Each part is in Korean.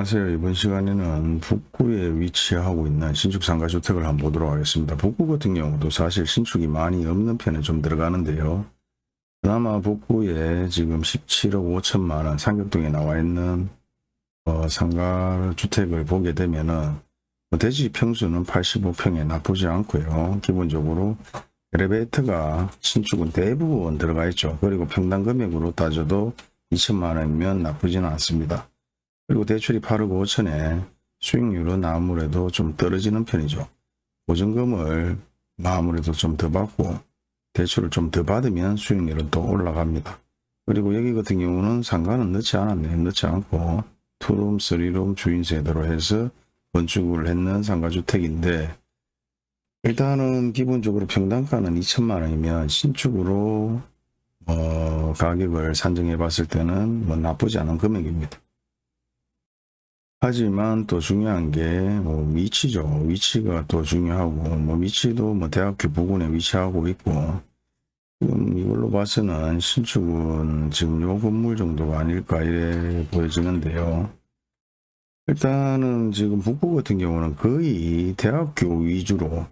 안녕하세요. 이번 시간에는 북구에 위치하고 있는 신축 상가주택을 한번 보도록 하겠습니다. 북구 같은 경우도 사실 신축이 많이 없는 편에 좀 들어가는데요. 그나마 북구에 지금 17억 5천만 원 상격동에 나와 있는 어, 상가주택을 보게 되면은 뭐 대지 평수는 85평에 나쁘지 않고요. 기본적으로 엘리베이터가 신축은 대부분 들어가 있죠. 그리고 평당 금액으로 따져도 2천만 원이면 나쁘지는 않습니다. 그리고 대출이 8억 5천에 수익률은 아무래도 좀 떨어지는 편이죠. 보증금을 아무래도 좀 더 받고 대출을 좀 더 받으면 수익률은 또 올라갑니다. 그리고 여기 같은 경우는 상가는 넣지 않았네요. 넣지 않고 투룸, 쓰리룸 주인 세대로 해서 건축을 했는 상가주택인데 일단은 기본적으로 평당가는 2천만 원이면 신축으로 어, 가격을 산정해 봤을 때는 뭐 나쁘지 않은 금액입니다. 하지만 또 중요한 게뭐 위치죠. 위치가 또 중요하고 뭐 위치도 뭐 대학교 부근에 위치하고 있고 지금 이걸로 봐서는 신축은 지금 요 건물 정도가 아닐까 이래 보여지는데요. 일단은 지금 북구 같은 경우는 거의 대학교 위주로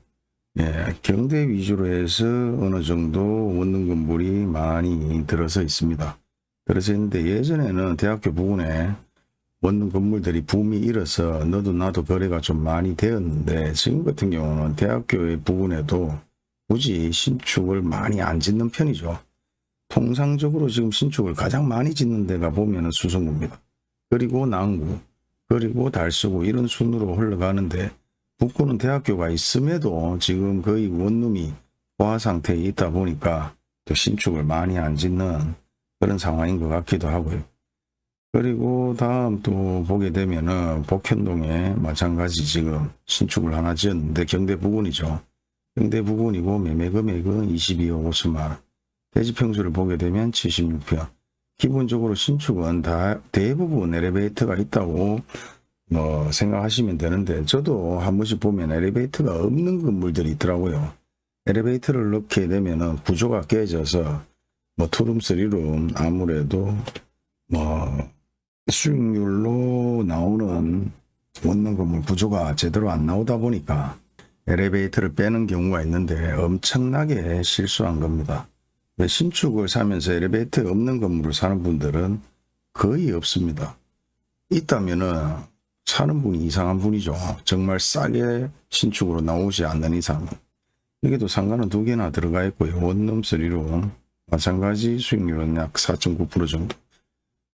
예, 경대 위주로 해서 어느 정도 원룸 건물이 많이 들어서 있습니다. 들어서 있는데 예전에는 대학교 부근에 원룸 건물들이 붐이 일어서 너도 나도 거래가 좀 많이 되었는데 지금 같은 경우는 대학교의 부근에도 굳이 신축을 많이 안 짓는 편이죠. 통상적으로 지금 신축을 가장 많이 짓는 데가 보면은 수성구입니다. 그리고 남구, 그리고 달서구 이런 순으로 흘러가는데 북구는 대학교가 있음에도 지금 거의 원룸이 포화 상태에 있다 보니까 또 신축을 많이 안 짓는 그런 상황인 것 같기도 하고요. 그리고 다음 또 보게 되면은 복현동에 마찬가지 지금 신축을 하나 지었는데 경대 부근이죠. 경대 부근이고 매매 금액은 22억 5천만 원. 대지 평수를 보게 되면 76평. 기본적으로 신축은 다 대부분 엘리베이터가 있다고 뭐 생각하시면 되는데 저도 한 번씩 보면 엘리베이터가 없는 건물들이 있더라고요. 엘리베이터를 넣게 되면은 구조가 깨져서 뭐 투룸 쓰리룸 아무래도 뭐 수익률로 나오는 원룸 건물 구조가 제대로 안 나오다 보니까 엘리베이터를 빼는 경우가 있는데 엄청나게 실수한 겁니다. 신축을 사면서 엘리베이터 없는 건물을 사는 분들은 거의 없습니다. 있다면 은 사는 분이 이상한 분이죠. 정말 싸게 신축으로 나오지 않는 이상. 여기도 상가는 두 개나 들어가 있고요. 원룸 쓰리룸 마찬가지 수익률은 약 4.9% 정도.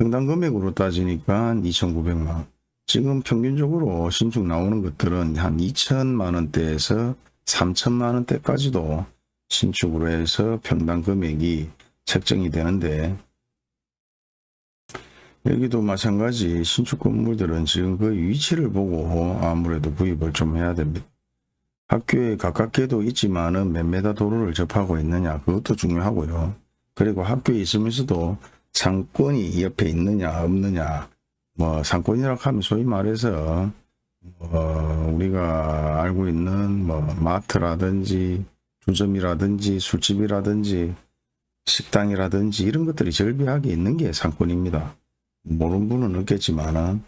평당 금액으로 따지니까 2,900만 원. 지금 평균적으로 신축 나오는 것들은 한 2천만 원대에서 3천만 원대까지도 신축으로 해서 평당 금액이 책정이 되는데 여기도 마찬가지 신축 건물들은 지금 그 위치를 보고 아무래도 구입을 좀 해야 됩니다. 학교에 가깝게도 있지만은 몇 메다 도로를 접하고 있느냐 그것도 중요하고요. 그리고 학교에 있으면서도 상권이 옆에 있느냐 없느냐 뭐 상권이라고 하면 소위 말해서 뭐 우리가 알고 있는 뭐 마트라든지 주점이라든지 술집이라든지 식당이라든지 이런 것들이 절비하게 있는 게 상권입니다. 모르는 분은 없겠지만은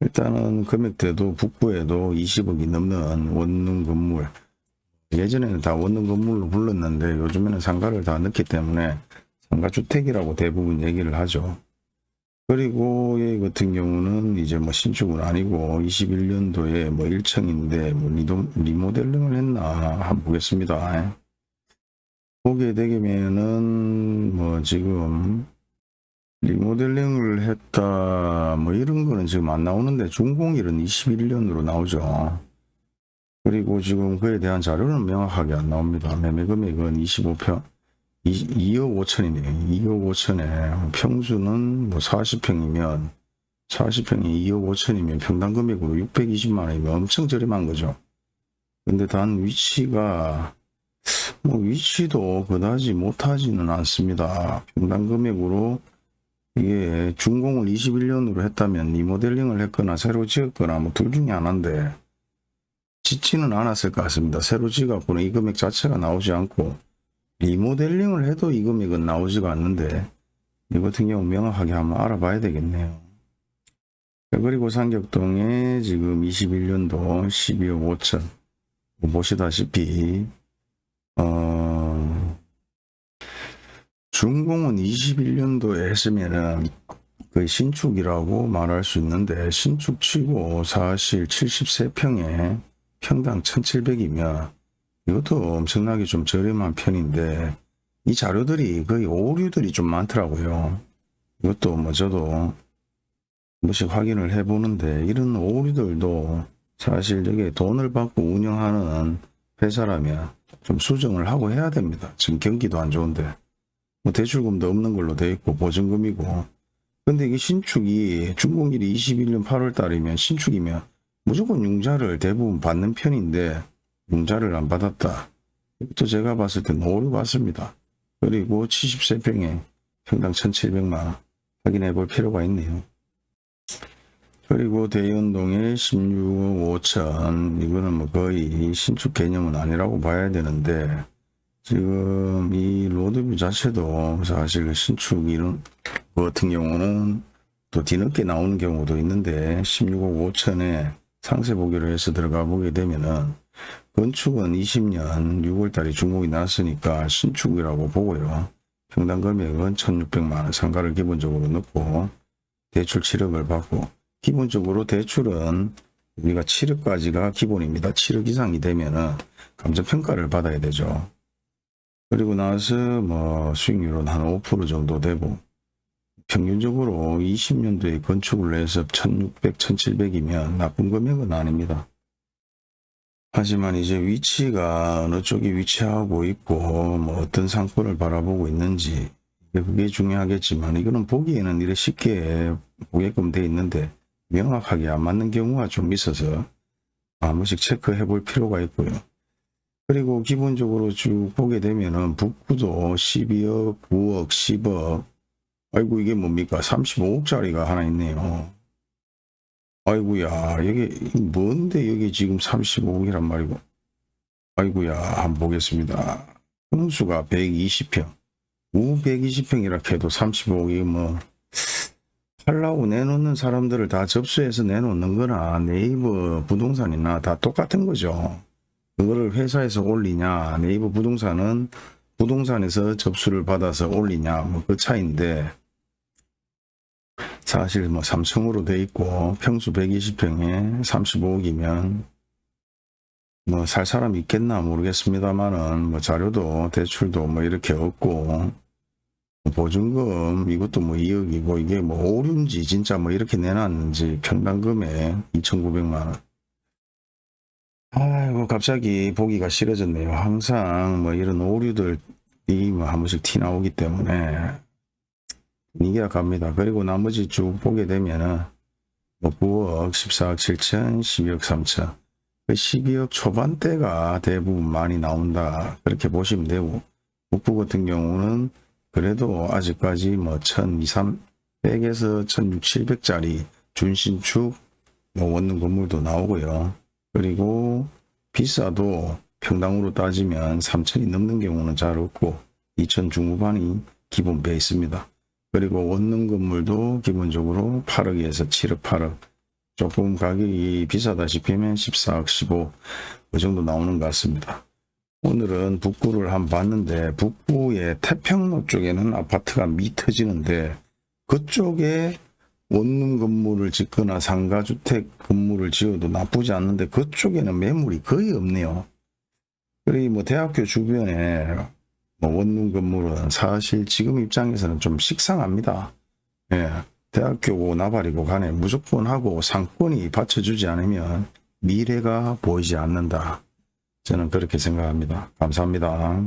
일단은 금액대도 북부에도 20억이 넘는 원룸 건물 예전에는 다 원룸 건물로 불렀는데 요즘에는 상가를 다 넣기 때문에 상가주택이라고 대부분 얘기를 하죠. 그리고 얘 같은 경우는 이제 뭐 신축은 아니고 21년도에 뭐 1층인데 뭐 리도, 리모델링을 했나 한번 보겠습니다. 보게 되면은 뭐 지금 리모델링을 했다 뭐 이런 거는 지금 안 나오는데 중공일은 21년으로 나오죠. 그리고 지금 그에 대한 자료는 명확하게 안 나옵니다. 매매 금액은 25평 2, 억 5천이네요. 2억 5천에 평수는 뭐 40평이면 40평이 2억 5천이면 평당 금액으로 620만 원이면 엄청 저렴한 거죠. 근데 단 위치가 뭐 위치도 그다지 못하지는 않습니다. 평당 금액으로 이게 준공을 21년으로 했다면 리모델링을 했거나 새로 지었거나 뭐 둘 중에 하나인데 짓지는 않았을 것 같습니다. 새로 지어갖고는 이 금액 자체가 나오지 않고 리모델링을 해도 이 금액은 나오지가 않는데 이 같은 경우 명확하게 한번 알아봐야 되겠네요. 자, 그리고 상격동에 지금 21년도 12억 5천 뭐 보시다시피 어 준공은 21년도에 했으면은 거의 신축이라고 말할 수 있는데 신축치고 사실 73평에 평당 1700이면 이것도 엄청나게 좀 저렴한 편인데 이 자료들이 거의 오류들이 좀 많더라고요. 이것도 뭐 저도 한 번씩 확인을 해보는데 이런 오류들도 사실 저게 돈을 받고 운영하는 회사라면 좀 수정을 하고 해야 됩니다. 지금 경기도 안 좋은데 뭐 대출금도 없는 걸로 돼 있고 보증금이고 근데 이게 신축이 준공일이 21년 8월 달이면 신축이면 무조건 융자를 대부분 받는 편인데 융자를 안 받았다. 이것도 제가 봤을 때 오류 같습니다. 그리고 73평에 평당 1,700만 확인해 볼 필요가 있네요. 그리고 대연동에 16억 5천 이거는 뭐 거의 신축 개념은 아니라고 봐야 되는데 지금 이 로드뷰 자체도 사실 그 신축 이런 거 같은 경우는 또 뒤늦게 나오는 경우도 있는데 16억 5천에 상세 보기로 해서 들어가 보게 되면은 건축은 20년 6월 달에 준공이 났으니까 신축이라고 보고요. 평당 금액은 1600만원 상가를 기본적으로 넣고 대출 7억을 받고 기본적으로 대출은 우리가 7억까지가 기본입니다. 7억 이상이 되면은 감정평가를 받아야 되죠. 그리고 나서 뭐 수익률은 한 5% 정도 되고 평균적으로 20년도에 건축을 해서 1600, 1700이면 나쁜 금액은 아닙니다. 하지만 이제 위치가 어느 쪽에 위치하고 있고 뭐 어떤 상권을 바라보고 있는지 그게 중요하겠지만 이거는 보기에는 이렇게 쉽게 보게끔 돼 있는데 명확하게 안 맞는 경우가 좀 있어서 한 번씩 체크해 볼 필요가 있고요. 그리고 기본적으로 쭉 보게 되면은 북구도 12억, 9억, 10억 아이고 이게 뭡니까 35억짜리가 하나 있네요. 아이고야 여기 뭔데 여기 지금 35억이란 말이고. 아이고야 한번 보겠습니다. 평수가 120평. 우 120평이라 해도 35억이 뭐. 팔라고 내놓는 사람들을 다 접수해서 내놓는 거나. 네이버 부동산이나 다 똑같은 거죠. 그거를 회사에서 올리냐 네이버 부동산은 부동산에서 접수를 받아서 올리냐 뭐 그 차이인데 사실 뭐 3층으로 돼 있고 평수 120평에 35억이면 뭐 살 사람 있겠나 모르겠습니다만은 뭐 자료도 대출도 뭐 이렇게 없고 보증금 이것도 뭐 2억이고 이게 뭐 오류인지 진짜 뭐 이렇게 내놨는지 평당금에 2,900만원. 아이고 갑자기 보기가 싫어졌네요. 항상 뭐 이런 오류들이 뭐 한 번씩 티 나오기 때문에 이게 갑니다 그리고 나머지 쭉 보게 되면은 뭐 9억 14억 7천 12억 3천 12억 초반대가 대부분 많이 나온다 그렇게 보시면 되고 북부 같은 경우는 그래도 아직까지 뭐 1200에서 1600짜리 준신축 뭐 원룸 건물도 나오고요. 그리고 비싸도 평당으로 따지면 3천이 넘는 경우는 잘 없고 2천 중후반이 기본 베이스입니다. 그리고 원룸 건물도 기본적으로 8억에서 7억 8억 조금 가격이 비싸다 싶으면 14억 15억 그 정도 나오는 것 같습니다. 오늘은 북구를 한번 봤는데 북구의 태평로 쪽에는 아파트가 미 터지는데 그쪽에 원룸 건물을 짓거나 상가주택 건물을 지어도 나쁘지 않는데 그쪽에는 매물이 거의 없네요. 그리고 뭐 대학교 주변에 뭐 원룸 건물은 사실 지금 입장에서는 좀 식상합니다. 예, 대학교고 나발이고 간에 무조건 하고 상권이 받쳐주지 않으면 미래가 보이지 않는다. 저는 그렇게 생각합니다. 감사합니다.